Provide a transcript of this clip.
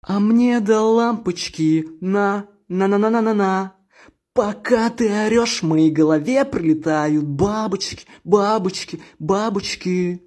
А мне до лампочки на, на-на-на-на-на-на. Пока ты орешь, в моей голове прилетают бабочки, бабочки, бабочки.